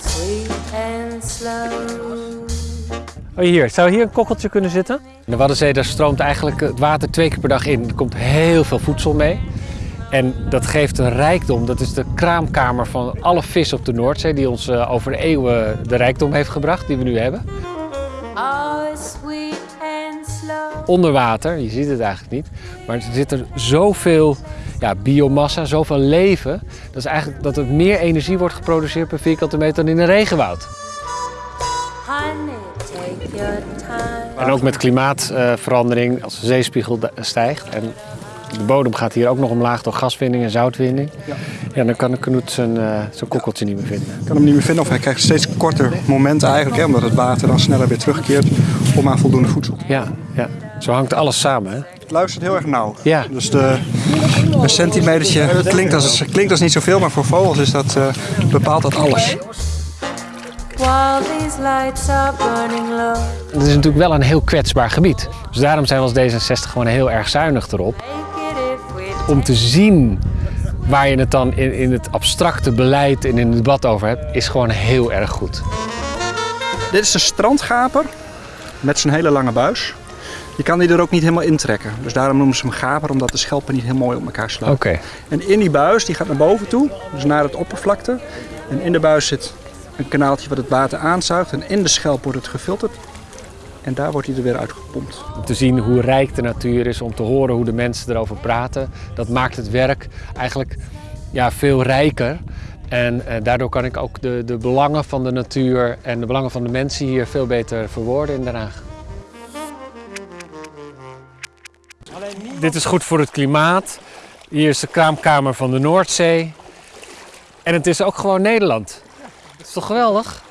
Sweet and slow. Oh, hier, zou hier een kokkeltje kunnen zitten? In de Waddenzee daar stroomt eigenlijk het water twee keer per dag in. Er komt heel veel voedsel mee. En dat geeft een rijkdom. Dat is de kraamkamer van alle vis op de Noordzee... die ons eh, over de eeuwen de rijkdom heeft gebracht, die we nu hebben. Oh, sweet and slow. Onder water, je ziet het eigenlijk niet. Maar er zit er zoveel ja, biomassa, zoveel leven. Dat is eigenlijk dat er meer energie wordt geproduceerd per vierkante meter dan in een regenwoud. En ook met klimaatverandering, als de zeespiegel stijgt en de bodem gaat hier ook nog omlaag door gaswinning en zoutwinning. Ja. dan kan de knoet zijn, eh, zijn kokkeltje niet meer vinden. kan hem niet meer vinden of hij krijgt steeds korter momenten eigenlijk, hè, omdat het water dan sneller weer terugkeert om aan voldoende voedsel. Ja, ja. Zo hangt alles samen. Hè? Het luistert heel erg nauw. Ja. Dus de, een centimetertje het klinkt als, het klinkt als niet zoveel, maar voor vogels is dat, eh, bepaalt dat alles. Het is natuurlijk wel een heel kwetsbaar gebied. Dus daarom zijn we als D66 gewoon heel erg zuinig erop. Om te zien waar je het dan in, in het abstracte beleid en in het debat over hebt, is gewoon heel erg goed. Dit is de strandgaper met zijn hele lange buis. Je kan die er ook niet helemaal intrekken. Dus daarom noemen ze hem gaper, omdat de schelpen niet heel mooi op elkaar slaan. Oké. En in die buis, die gaat naar boven toe, dus naar het oppervlakte. En in de buis zit een kanaaltje wat het water aanzuigt. En in de schelp wordt het gefilterd. En daar wordt hij er weer uitgepompt. Om te zien hoe rijk de natuur is, om te horen hoe de mensen erover praten. Dat maakt het werk eigenlijk ja, veel rijker. En eh, daardoor kan ik ook de, de belangen van de natuur en de belangen van de mensen hier veel beter verwoorden in Den Haag. Dit is goed voor het klimaat. Hier is de kraamkamer van de Noordzee. En het is ook gewoon Nederland. Dat is toch geweldig?